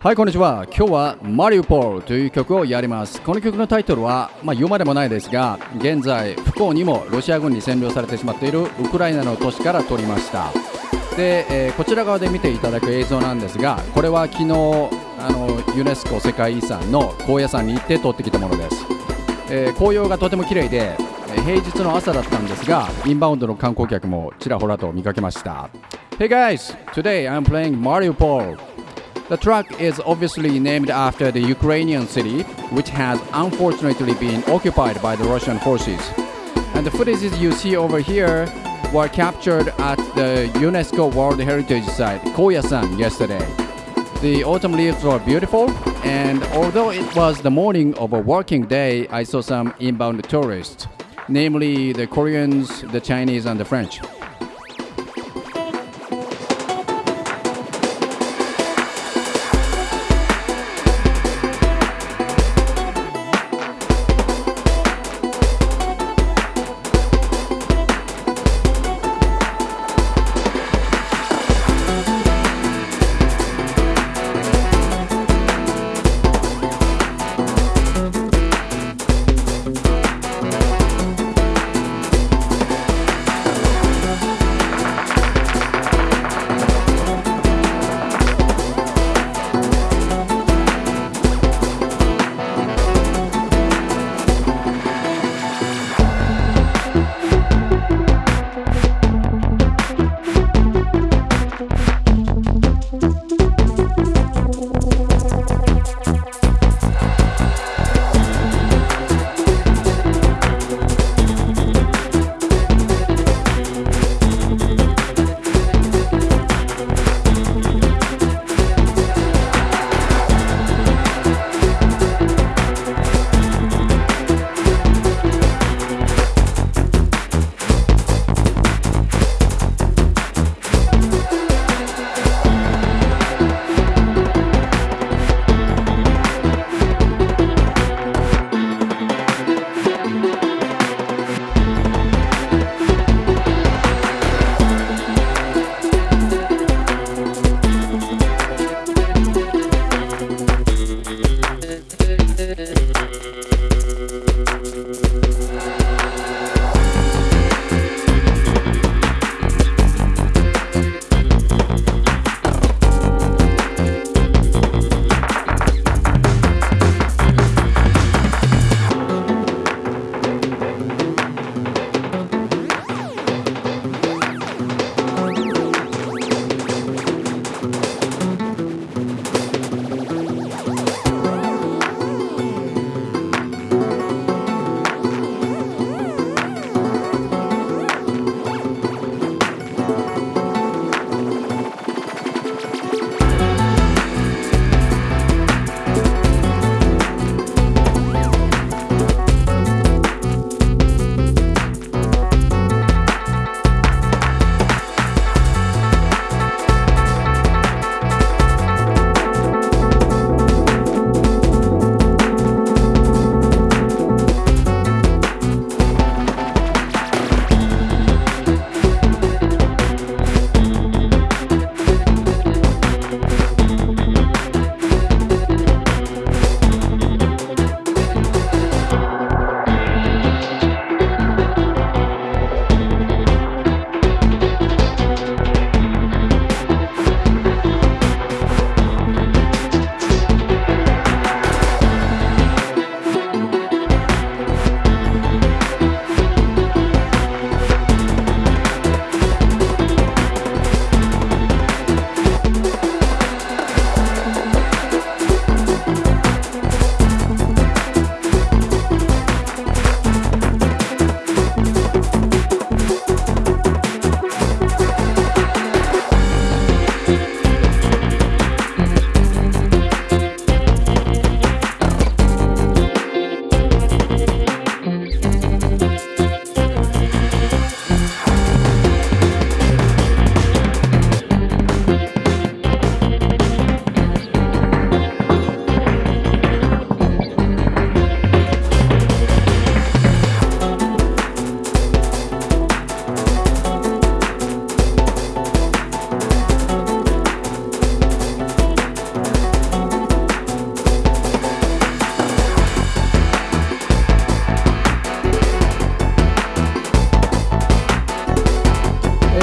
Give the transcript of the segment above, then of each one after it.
はいこんにちは。今日はマリウポールという曲をやります。この曲のタイトルは、まあ、言うまでもないですが現在不幸にもロシア軍に占領されてしまっているウクライナの都市から撮りました。で、えー、こちら側で見ていただく映像なんですがこれは昨日あのユネスコ世界遺産の高野山に行って撮ってきたものです、えー、紅葉がとても綺麗で平日の朝だったんですがインバウンドの観光客もちらほらと見かけました。Hey guys, today I'm playing Mariupol. The track is obviously named after the Ukrainian city, which has unfortunately been occupied by the Russian forces. And the footages you see over here were captured at the UNESCO World Heritage Site, Koyasan, yesterday. The autumn leaves were beautiful, and although it was the morning of a working day, I saw some inbound tourists, namely the Koreans, the Chinese, and the French.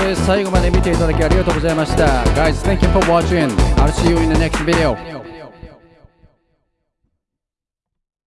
で最後まで見ていただきありがとうございました Guys, thank you for watching I'll see you in the next video